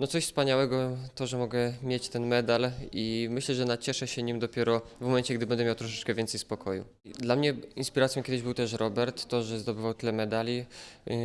No coś wspaniałego to, że mogę mieć ten medal i myślę, że nacieszę się nim dopiero w momencie, gdy będę miał troszeczkę więcej spokoju. Dla mnie inspiracją kiedyś był też Robert, to, że zdobywał tyle medali. Yy,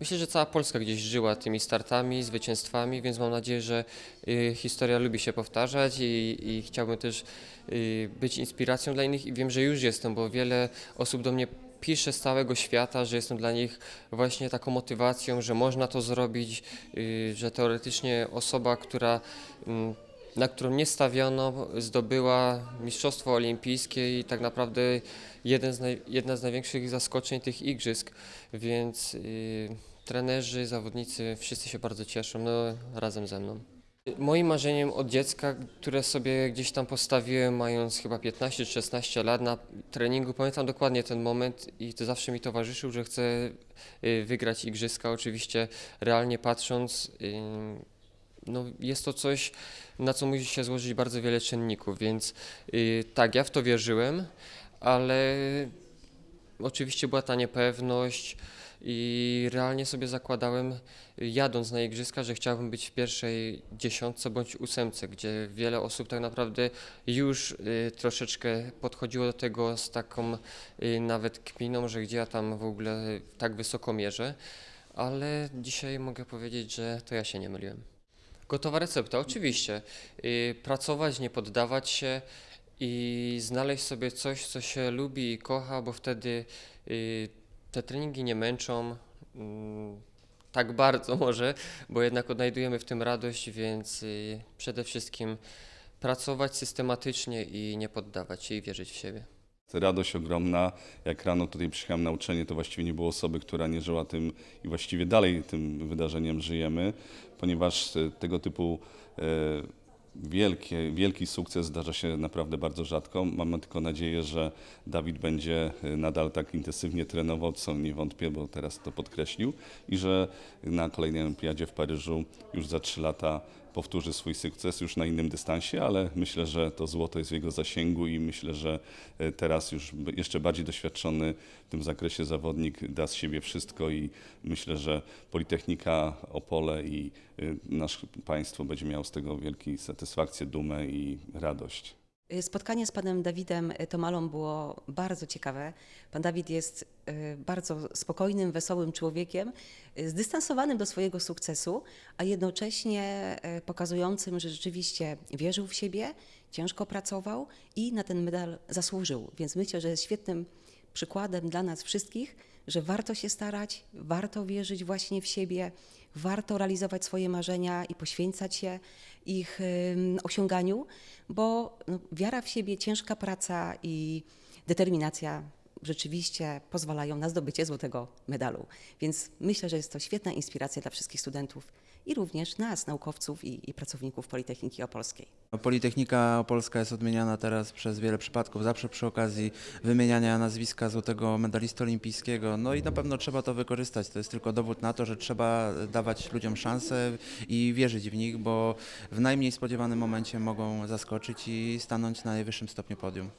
Myślę, że cała Polska gdzieś żyła tymi startami, zwycięstwami, więc mam nadzieję, że yy, historia lubi się powtarzać i, i chciałbym też yy, być inspiracją dla innych i wiem, że już jestem, bo wiele osób do mnie pisze z całego świata, że jestem dla nich właśnie taką motywacją, że można to zrobić, yy, że teoretycznie osoba, która, mm, na którą nie stawiono, zdobyła Mistrzostwo Olimpijskie i tak naprawdę jeden z naj, jedna z największych zaskoczeń tych igrzysk, więc yy, trenerzy, zawodnicy, wszyscy się bardzo cieszą, no razem ze mną. Moim marzeniem od dziecka, które sobie gdzieś tam postawiłem, mając chyba 15 czy 16 lat na treningu, pamiętam dokładnie ten moment i to zawsze mi towarzyszył, że chcę y, wygrać igrzyska. Oczywiście realnie patrząc, y, no jest to coś, na co musi się złożyć bardzo wiele czynników, więc y, tak, ja w to wierzyłem, ale oczywiście była ta niepewność i realnie sobie zakładałem, jadąc na igrzyska, że chciałbym być w pierwszej dziesiątce bądź ósemce, gdzie wiele osób tak naprawdę już y, troszeczkę podchodziło do tego z taką y, nawet kminą, że gdzie ja tam w ogóle tak wysoko mierzę, ale dzisiaj mogę powiedzieć, że to ja się nie myliłem. Gotowa recepta, oczywiście. Y, Pracować, nie poddawać się i znaleźć sobie coś, co się lubi i kocha, bo wtedy te treningi nie męczą mm, tak bardzo może, bo jednak odnajdujemy w tym radość, więc y, przede wszystkim pracować systematycznie i nie poddawać się i wierzyć w siebie. Radość ogromna. Jak rano tutaj przyjechałem na uczenie, to właściwie nie było osoby, która nie żyła tym i właściwie dalej tym wydarzeniem żyjemy, ponieważ e, tego typu e, wielkie, wielki sukces zdarza się naprawdę bardzo rzadko. Mamy tylko nadzieję, że Dawid będzie e, nadal tak intensywnie trenował, co nie wątpię, bo teraz to podkreślił, i że na kolejnej olimpiadzie w Paryżu już za trzy lata powtórzy swój sukces już na innym dystansie, ale myślę, że to złoto jest w jego zasięgu i myślę, że e, teraz już jeszcze bardziej doświadczony w tym zakresie zawodnik da z siebie wszystko i myślę, że Politechnika Opole i y, nasze państwo będzie miało z tego wielką satysfakcję, dumę i radość. Y, Spotkanie z panem Dawidem Tomalą było bardzo ciekawe. Pan Dawid jest y, bardzo spokojnym, wesołym człowiekiem, y, zdystansowanym do swojego sukcesu, a jednocześnie y, pokazującym, że rzeczywiście wierzył w siebie, ciężko pracował i na ten medal zasłużył. Więc myślę, że jest świetnym przykładem dla nas wszystkich, że warto się starać, warto wierzyć właśnie w siebie, warto realizować swoje marzenia i poświęcać się ich osiąganiu, bo no, wiara w siebie, ciężka praca i determinacja rzeczywiście pozwalają na zdobycie złotego medalu. Więc myślę, że jest to świetna inspiracja dla wszystkich studentów i również nas, naukowców i, i pracowników Politechniki Opolskiej. Politechnika Opolska jest odmieniana teraz przez wiele przypadków, zawsze przy okazji wymieniania nazwiska złotego medalisty olimpijskiego. No i na pewno trzeba to wykorzystać. To jest tylko dowód na to, że trzeba dawać ludziom szansę i wierzyć w nich, bo w najmniej spodziewanym momencie mogą zaskoczyć i stanąć na najwyższym stopniu podium.